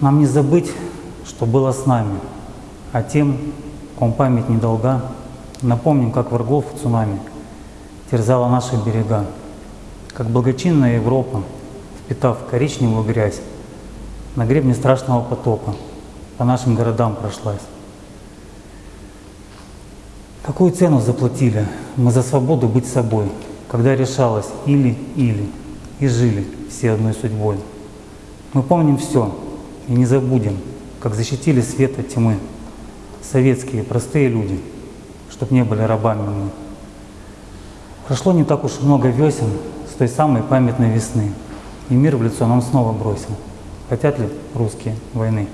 Нам не забыть, что было с нами, а тем, ком память недолга, напомним, как врагов цунами терзала наши берега, как благочинная Европа, впитав коричневую грязь, на гребне страшного потопа по нашим городам прошлась. Какую цену заплатили мы за свободу быть собой, когда решалось или-или, и жили все одной судьбой. Мы помним все и не забудем, как защитили свет от тьмы советские простые люди, чтоб не были рабами мы. Прошло не так уж много весен с той самой памятной весны, и мир в лицо нам снова бросил. Хотят ли русские войны?